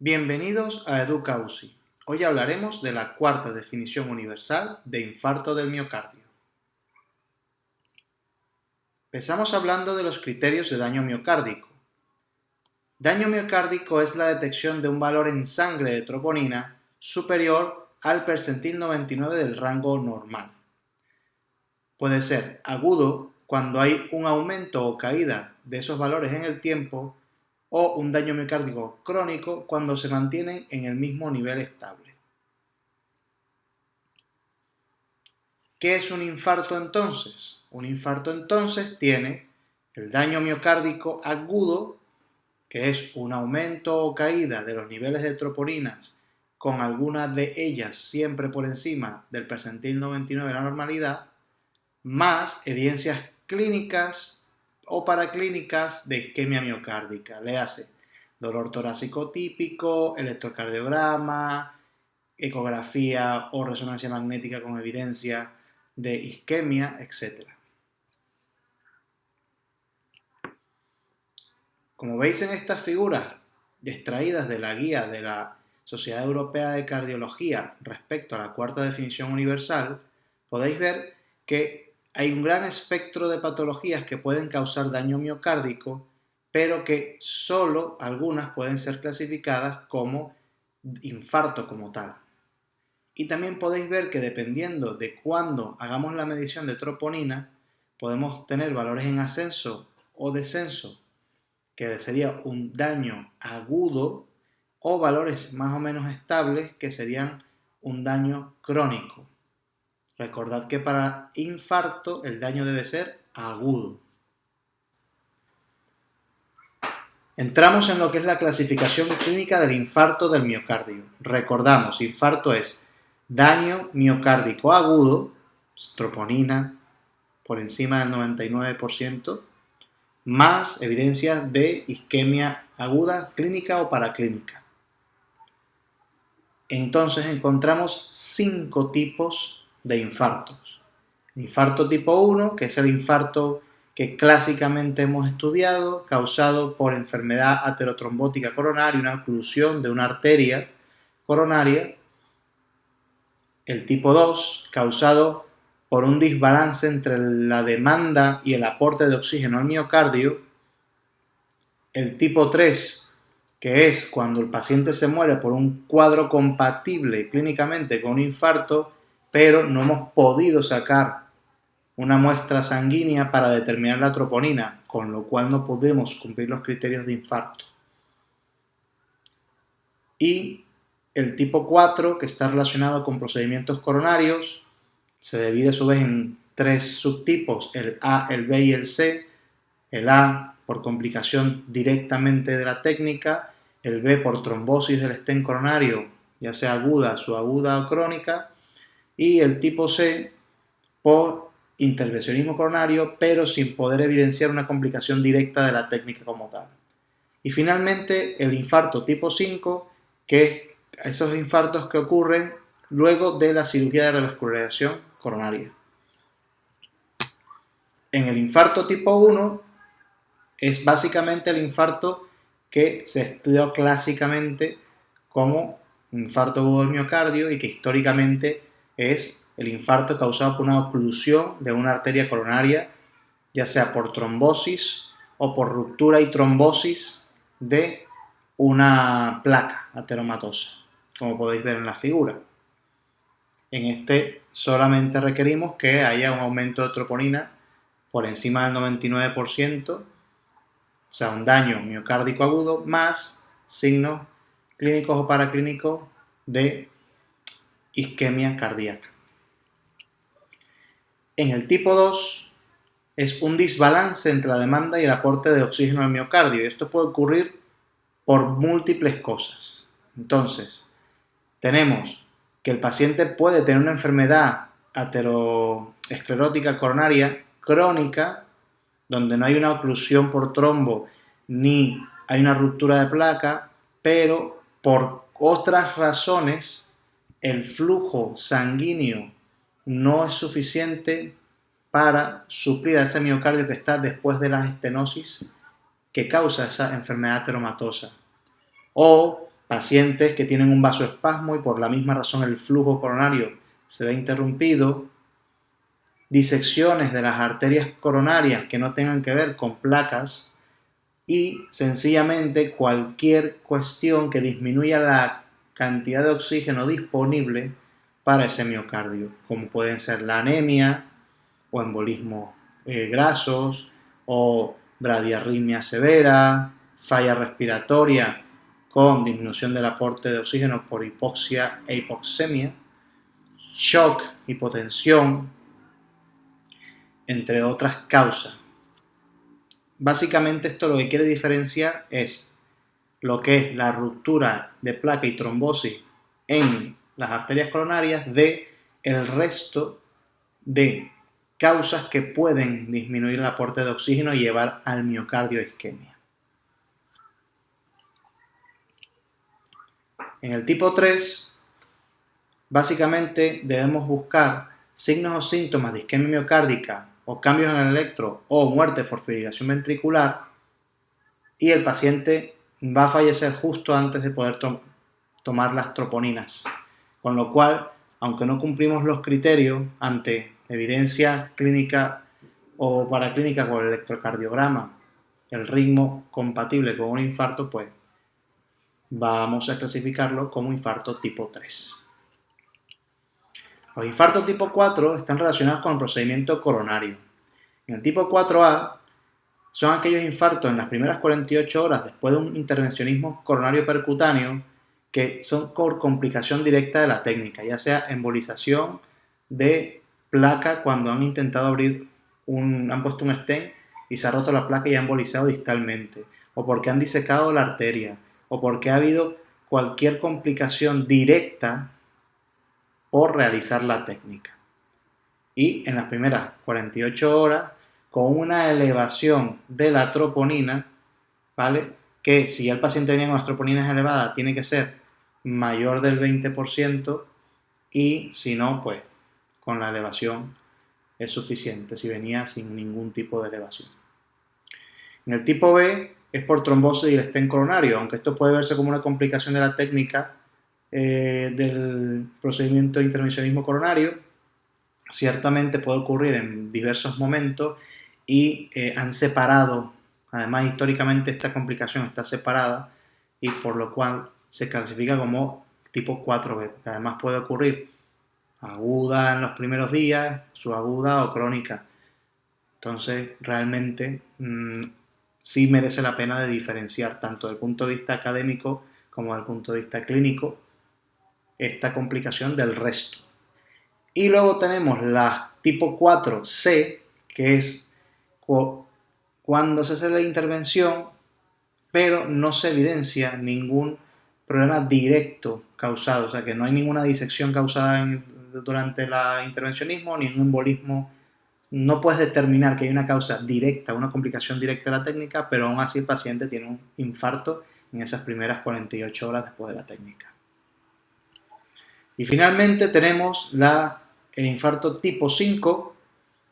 Bienvenidos a EducaUSI. Hoy hablaremos de la cuarta definición universal de infarto del miocardio. Empezamos hablando de los criterios de daño miocárdico. Daño miocárdico es la detección de un valor en sangre de troponina superior al percentil 99 del rango normal. Puede ser agudo cuando hay un aumento o caída de esos valores en el tiempo o un daño miocárdico crónico cuando se mantienen en el mismo nivel estable. ¿Qué es un infarto entonces? Un infarto entonces tiene el daño miocárdico agudo, que es un aumento o caída de los niveles de troponinas con algunas de ellas siempre por encima del percentil 99 de la normalidad, más evidencias clínicas o paraclínicas de isquemia miocárdica. Le hace dolor torácico típico, electrocardiograma, ecografía o resonancia magnética con evidencia de isquemia, etc. Como veis en estas figuras extraídas de la guía de la Sociedad Europea de Cardiología respecto a la cuarta definición universal, podéis ver que hay un gran espectro de patologías que pueden causar daño miocárdico, pero que solo algunas pueden ser clasificadas como infarto como tal. Y también podéis ver que dependiendo de cuándo hagamos la medición de troponina, podemos tener valores en ascenso o descenso, que sería un daño agudo, o valores más o menos estables, que serían un daño crónico. Recordad que para infarto el daño debe ser agudo. Entramos en lo que es la clasificación clínica del infarto del miocardio. Recordamos, infarto es daño miocárdico agudo, troponina por encima del 99%, más evidencias de isquemia aguda clínica o paraclínica. Entonces encontramos cinco tipos de infartos. Infarto tipo 1, que es el infarto que clásicamente hemos estudiado, causado por enfermedad aterotrombótica coronaria, una oclusión de una arteria coronaria. El tipo 2, causado por un desbalance entre la demanda y el aporte de oxígeno al miocardio. El tipo 3, que es cuando el paciente se muere por un cuadro compatible clínicamente con un infarto pero no hemos podido sacar una muestra sanguínea para determinar la troponina, con lo cual no podemos cumplir los criterios de infarto. Y el tipo 4, que está relacionado con procedimientos coronarios, se divide a su vez en tres subtipos, el A, el B y el C. El A por complicación directamente de la técnica, el B por trombosis del estén coronario, ya sea aguda, subaguda o crónica, y el tipo C por intervencionismo coronario, pero sin poder evidenciar una complicación directa de la técnica como tal. Y finalmente el infarto tipo 5, que es esos infartos que ocurren luego de la cirugía de revascularización coronaria. En el infarto tipo 1 es básicamente el infarto que se estudió clásicamente como infarto agudo miocardio y que históricamente es el infarto causado por una oclusión de una arteria coronaria, ya sea por trombosis o por ruptura y trombosis de una placa ateromatosa, como podéis ver en la figura. En este solamente requerimos que haya un aumento de troponina por encima del 99%, o sea, un daño miocárdico agudo, más signos clínicos o paraclínicos de isquemia cardíaca. En el tipo 2 es un desbalance entre la demanda y el aporte de oxígeno al miocardio. Y esto puede ocurrir por múltiples cosas. Entonces, tenemos que el paciente puede tener una enfermedad ateroesclerótica coronaria crónica, donde no hay una oclusión por trombo ni hay una ruptura de placa, pero por otras razones el flujo sanguíneo no es suficiente para suplir a ese miocardio que está después de la estenosis que causa esa enfermedad ateromatosa. O pacientes que tienen un vasoespasmo y por la misma razón el flujo coronario se ve interrumpido, disecciones de las arterias coronarias que no tengan que ver con placas y sencillamente cualquier cuestión que disminuya la cantidad de oxígeno disponible para ese miocardio, como pueden ser la anemia o embolismo eh, grasos o bradiarritmia severa, falla respiratoria con disminución del aporte de oxígeno por hipoxia e hipoxemia, shock, hipotensión, entre otras causas. Básicamente esto lo que quiere diferenciar es lo que es la ruptura de placa y trombosis en las arterias coronarias de el resto de causas que pueden disminuir el aporte de oxígeno y llevar al miocardio isquemia. En el tipo 3, básicamente debemos buscar signos o síntomas de isquemia miocárdica o cambios en el electro o muerte por fibrilación ventricular y el paciente va a fallecer justo antes de poder tomar las troponinas. Con lo cual, aunque no cumplimos los criterios ante evidencia clínica o paraclínica con el electrocardiograma, el ritmo compatible con un infarto, pues vamos a clasificarlo como infarto tipo 3. Los infartos tipo 4 están relacionados con el procedimiento coronario. En el tipo 4A son aquellos infartos en las primeras 48 horas después de un intervencionismo coronario percutáneo que son por complicación directa de la técnica, ya sea embolización de placa cuando han intentado abrir un, han puesto un stent y se ha roto la placa y ha embolizado distalmente, o porque han disecado la arteria, o porque ha habido cualquier complicación directa por realizar la técnica. Y en las primeras 48 horas, con una elevación de la troponina, ¿vale? Que si el paciente venía con las troponinas elevadas, tiene que ser mayor del 20% y si no, pues con la elevación es suficiente, si venía sin ningún tipo de elevación. En el tipo B es por trombosis y el estén coronario, aunque esto puede verse como una complicación de la técnica eh, del procedimiento de intervencionismo coronario, ciertamente puede ocurrir en diversos momentos y eh, han separado, además históricamente esta complicación está separada y por lo cual se clasifica como tipo 4B, que además puede ocurrir aguda en los primeros días, subaguda o crónica. Entonces, realmente mm, sí merece la pena de diferenciar, tanto desde el punto de vista académico como desde el punto de vista clínico, esta complicación del resto. Y luego tenemos la tipo 4C, que es cuando se hace la intervención, pero no se evidencia ningún problema directo causado, o sea que no hay ninguna disección causada durante el intervencionismo, ni un embolismo. No puedes determinar que hay una causa directa, una complicación directa de la técnica, pero aún así el paciente tiene un infarto en esas primeras 48 horas después de la técnica. Y finalmente tenemos el infarto tipo 5,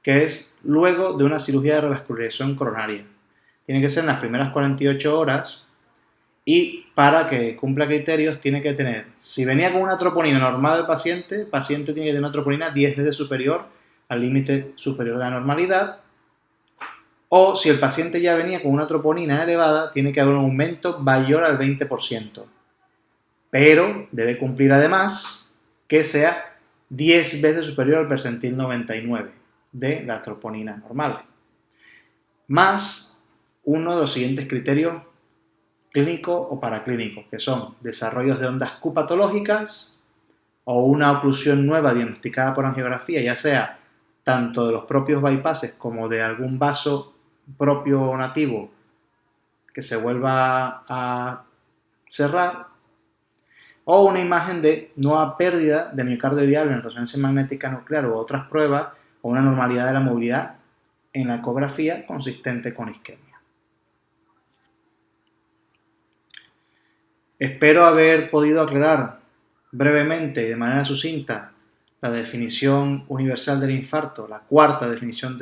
que es luego de una cirugía de revascularización coronaria. Tiene que ser en las primeras 48 horas y para que cumpla criterios tiene que tener, si venía con una troponina normal el paciente, el paciente tiene que tener una troponina 10 veces superior al límite superior de la normalidad, o si el paciente ya venía con una troponina elevada, tiene que haber un aumento mayor al 20%. Pero debe cumplir además que sea 10 veces superior al percentil 99 de la troponina normal. Más uno de los siguientes criterios clínico o paraclínico, que son desarrollos de ondas Q patológicas o una oclusión nueva diagnosticada por angiografía, ya sea tanto de los propios bypasses como de algún vaso propio nativo que se vuelva a cerrar, o una imagen de nueva pérdida de miocardio en resonancia magnética nuclear u otras pruebas, o una normalidad de la movilidad en la ecografía consistente con isquemia. Espero haber podido aclarar brevemente y de manera sucinta la definición universal del infarto, la cuarta definición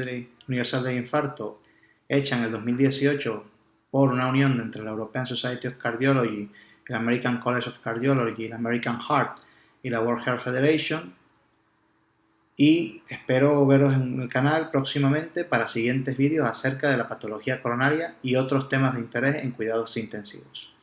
universal del infarto hecha en el 2018 por una unión entre la European Society of Cardiology el American College of Cardiology, el American Heart y la World Heart Federation. Y espero veros en el canal próximamente para siguientes vídeos acerca de la patología coronaria y otros temas de interés en cuidados intensivos.